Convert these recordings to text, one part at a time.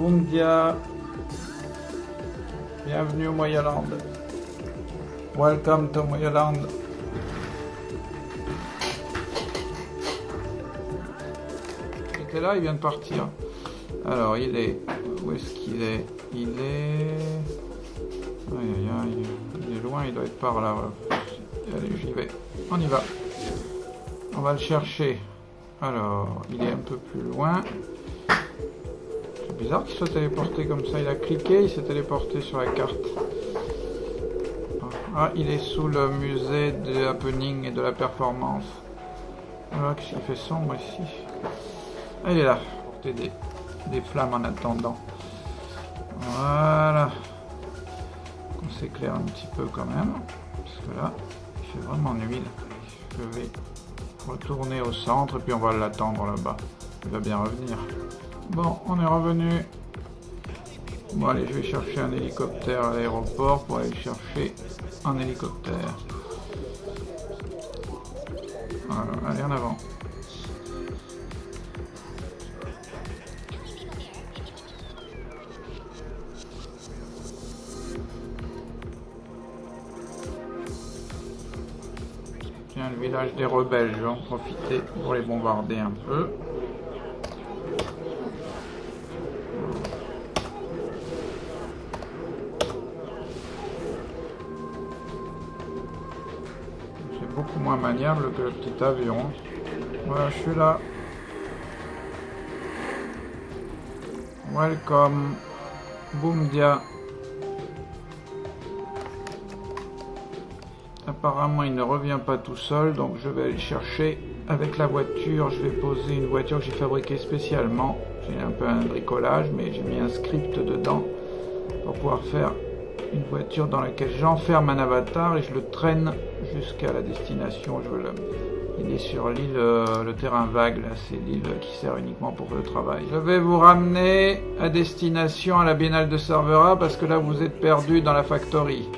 Boomdia. Bienvenue au Moyaland. Welcome to Moyaland. Il était là, il vient de partir. Alors, il est... Où est-ce qu'il est? Il est... Aïe, aïe, aïe. Il est loin, il doit être par là. Allez, j'y vais. On y va. On va le chercher. Alors, il est un peu plus loin. Bizarre qu'il soit téléporté comme ça. Il a cliqué, il s'est téléporté sur la carte. Ah, il est sous le musée de happening et de la performance. Voilà, qu'est-ce qu'il fait sombre ici? Ah, Il est là, pour t'aider des flammes en attendant. Voilà. On s'éclaire un petit peu quand même. Parce que là, il fait vraiment nuit. Je vais retourner au centre et puis on va l'attendre là-bas. Il va bien revenir. Bon, on est revenu. Bon, allez, je vais chercher un hélicoptère à l'aéroport pour aller chercher un hélicoptère. Voilà, allez, en avant. le village des rebelles, je vais en profiter pour les bombarder un peu. C'est beaucoup moins maniable que le petit avion. Voilà, je suis là. Welcome. Boomdia. Apparemment, il ne revient pas tout seul, donc je vais aller chercher avec la voiture. Je vais poser une voiture que j'ai fabriquée spécialement. J'ai un peu un bricolage, mais j'ai mis un script dedans pour pouvoir faire une voiture dans laquelle j'enferme un avatar et je le traîne jusqu'à la destination. Je le... Il est sur l'île, euh, le terrain vague, là, c'est l'île qui sert uniquement pour le travail. Je vais vous ramener à destination à la Biennale de Cervera parce que là vous êtes perdu dans la factory.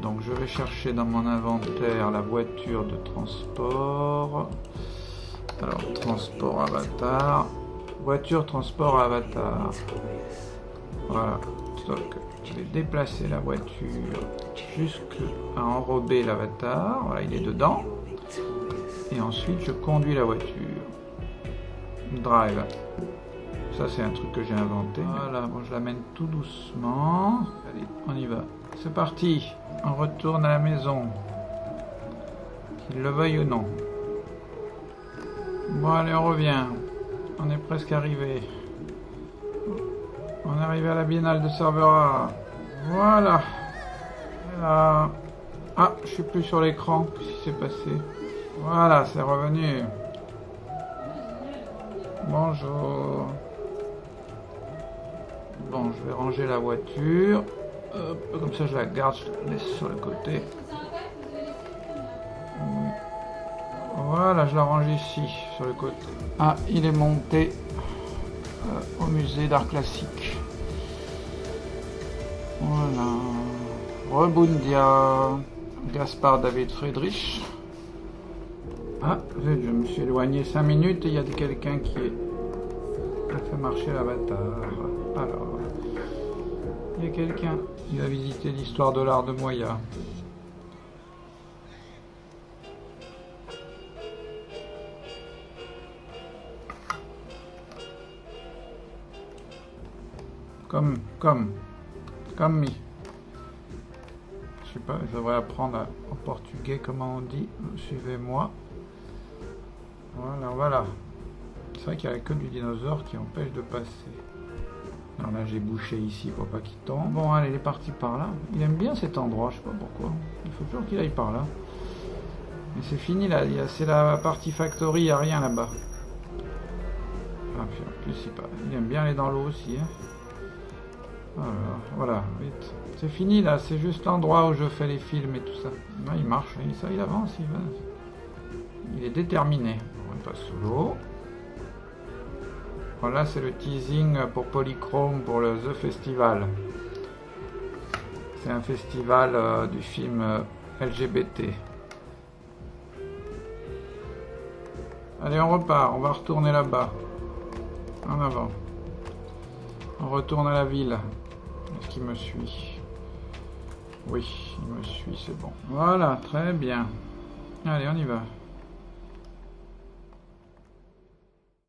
Donc je vais chercher dans mon inventaire la voiture de transport. Alors transport avatar. Voiture transport avatar. Voilà. Donc je vais déplacer la voiture jusqu'à enrober l'avatar. Voilà, il est dedans. Et ensuite je conduis la voiture. Drive. Ça c'est un truc que j'ai inventé. Voilà, bon je l'amène tout doucement. Allez, on y va. C'est parti, on retourne à la maison. Qu'il le veuille ou non. Bon allez, on revient. On est presque arrivé. On est arrivé à la Biennale de Cervera. Voilà. Ah, je suis plus sur l'écran. Qu'est-ce qui s'est passé? Voilà, c'est revenu. Bonjour. Bon, je vais ranger la voiture comme ça je la garde, je la laisse sur le côté. Voilà, je la range ici, sur le côté. Ah, il est monté au musée d'art classique. Voilà. Rebundia. Gaspard David Friedrich. Ah, je me suis éloigné 5 minutes et il y a quelqu'un qui a fait marcher l'avatar. Alors, il y a quelqu'un qui va visiter l'histoire de l'art de Moya. Comme, comme, comme mi. Je sais pas, je devrais apprendre en portugais comment on dit. Suivez-moi. Voilà, voilà. C'est vrai qu'il n'y a que du dinosaure qui empêche de passer. Alors là, j'ai bouché ici pour pas qu'il tombe. Bon, allez, il est parti par là. Il aime bien cet endroit, je sais pas pourquoi. Il faut toujours qu'il aille par là. Mais c'est fini là, c'est la partie factory, il n'y a rien là-bas. Ah, en plus, il, il aime bien aller dans l'eau aussi. Hein. Voilà, vite. C'est fini là, c'est juste l'endroit où je fais les films et tout ça. Là, il marche, il avance, il va. Il est déterminé. On passe sous l'eau. Voilà, c'est le teasing pour Polychrome pour le The Festival. C'est un festival euh, du film euh, LGBT. Allez, on repart, on va retourner là-bas. En avant. On retourne à la ville. Est-ce qu'il me suit Oui, il me suit, c'est bon. Voilà, très bien. Allez, on y va.